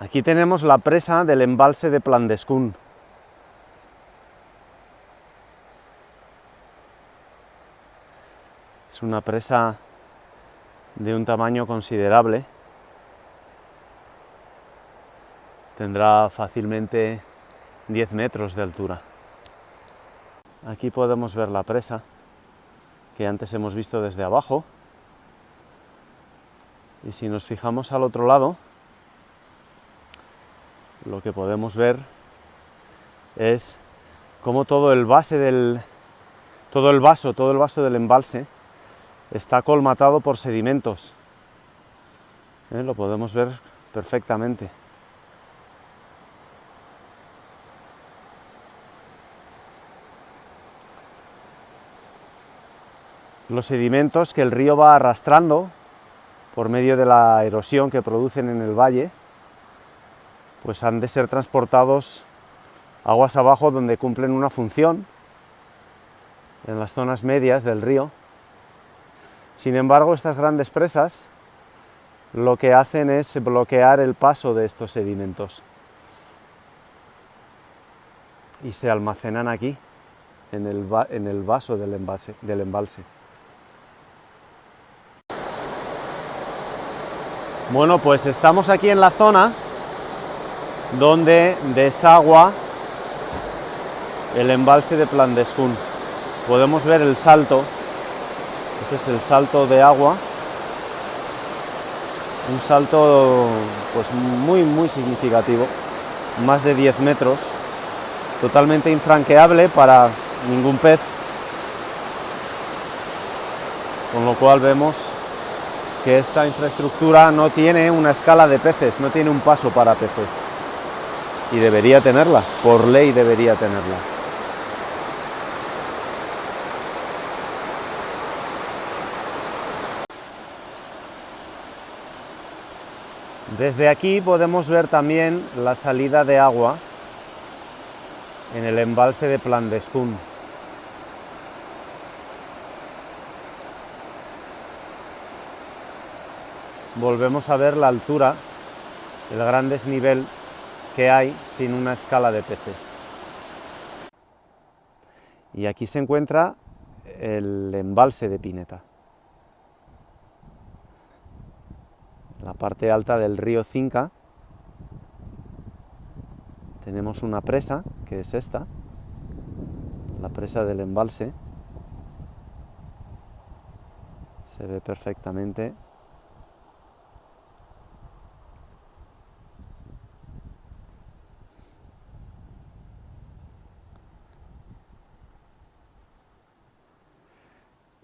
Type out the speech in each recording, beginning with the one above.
Aquí tenemos la presa del embalse de Plandescún. Es una presa de un tamaño considerable. Tendrá fácilmente 10 metros de altura. Aquí podemos ver la presa, que antes hemos visto desde abajo. Y si nos fijamos al otro lado, lo que podemos ver es cómo todo el base del todo el vaso, todo el vaso del embalse está colmatado por sedimentos. ¿Eh? Lo podemos ver perfectamente. Los sedimentos que el río va arrastrando por medio de la erosión que producen en el valle pues han de ser transportados aguas abajo donde cumplen una función en las zonas medias del río. Sin embargo, estas grandes presas lo que hacen es bloquear el paso de estos sedimentos y se almacenan aquí, en el, en el vaso del del embalse. Bueno, pues estamos aquí en la zona donde desagua el embalse de Plandescún. Podemos ver el salto, este es el salto de agua, un salto pues muy muy significativo, más de 10 metros, totalmente infranqueable para ningún pez, con lo cual vemos que esta infraestructura no tiene una escala de peces, no tiene un paso para peces y debería tenerla, por ley debería tenerla. Desde aquí podemos ver también la salida de agua en el embalse de Plandescún. Volvemos a ver la altura, el gran desnivel que hay sin una escala de peces. Y aquí se encuentra el embalse de Pineta. La parte alta del río Cinca tenemos una presa, que es esta, la presa del embalse. Se ve perfectamente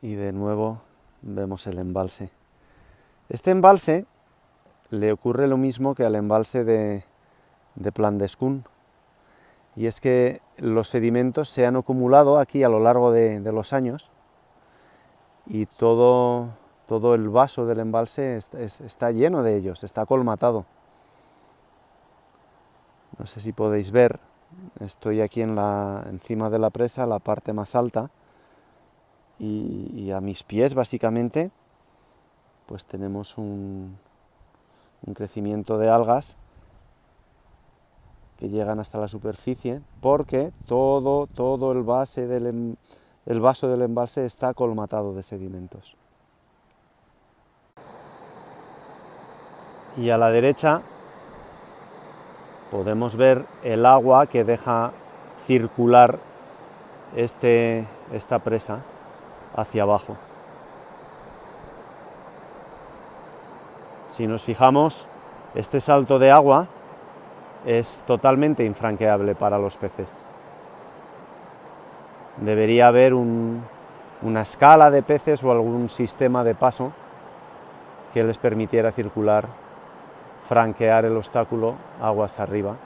y de nuevo vemos el embalse. Este embalse le ocurre lo mismo que al embalse de, de Plandescún, y es que los sedimentos se han acumulado aquí a lo largo de, los años y todo, todo, el vaso del embalse está lleno de ellos, está colmatado. No sé si podéis ver, estoy aquí en la, encima de la presa, la parte más alta, y, a mis pies básicamente pues tenemos un, crecimiento de algas que llegan hasta la superficie porque todo, todo el, base del, em, el vaso del embalse está colmatado de sedimentos. Y a la derecha podemos ver el agua que deja circular este, esta presa hacia abajo. Si nos fijamos, este salto de agua es totalmente infranqueable para los peces. Debería haber una escala de peces o algún sistema de paso que les permitiera circular, franquear el obstáculo aguas arriba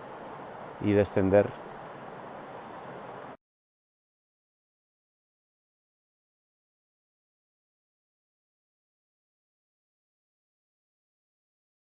y descender